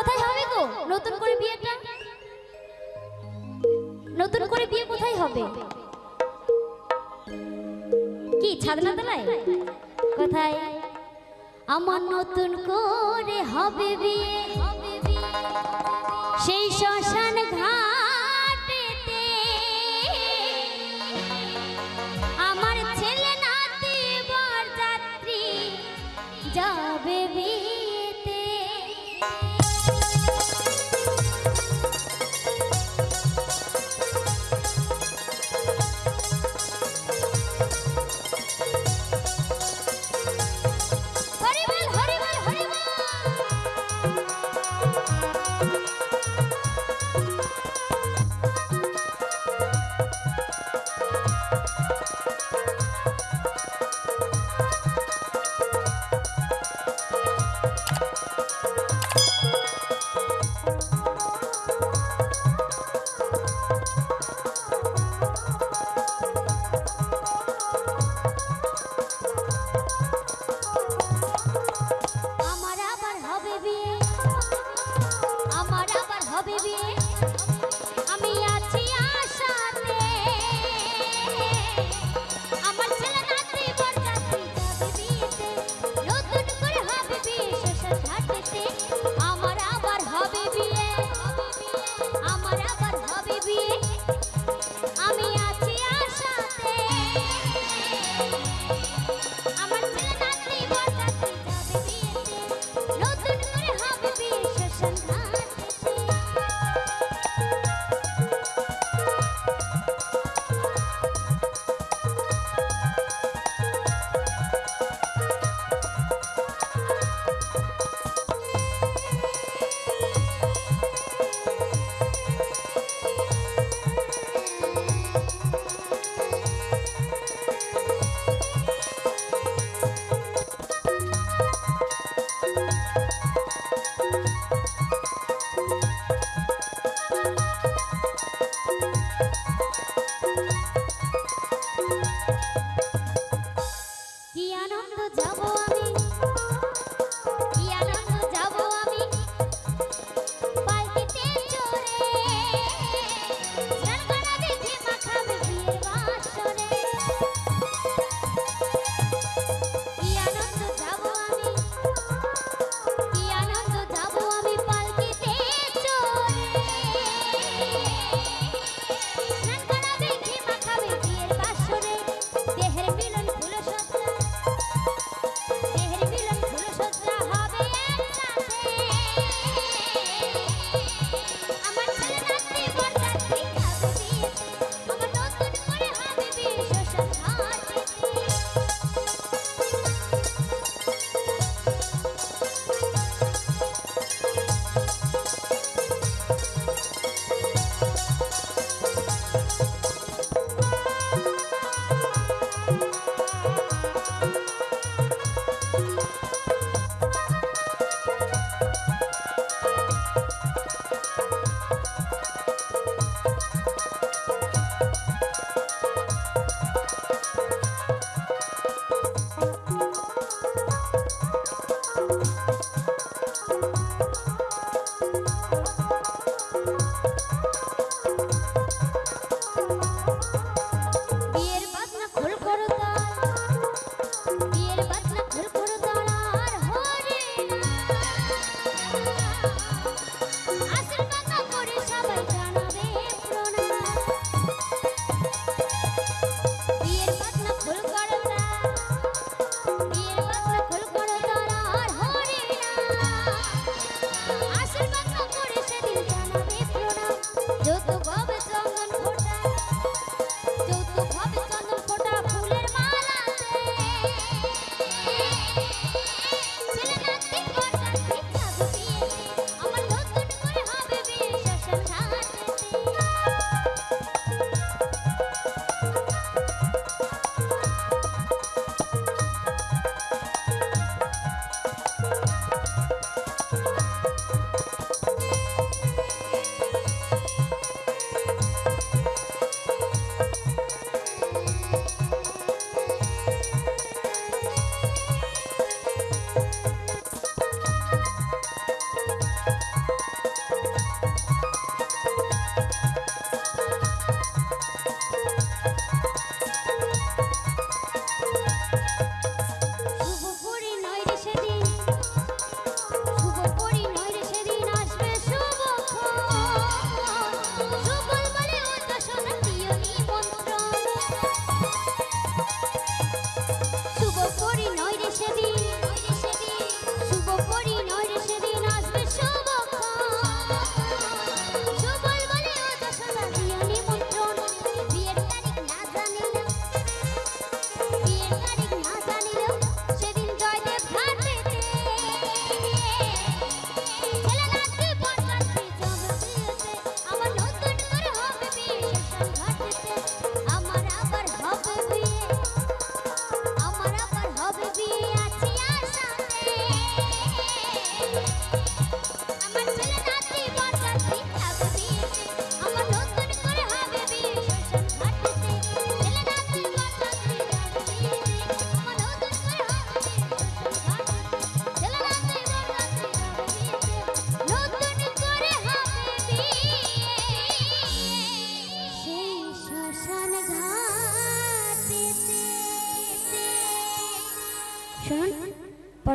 কোথায় হবে গো? নতুন করে বিয়েটা? নতুন করে বিয়ে কোথায় হবে? কি, ছাদনা তলায়? কোথায়? আমার নতুন করে হবে বিয়ে। সেই শ্মশান ঘাটেতে আমার ছেলে নাতি বরযাত্রী যাবে বিয়েতে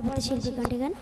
ঘাটেতে শুনুন পরবর্তী শিল্পী কণ্ঠে গান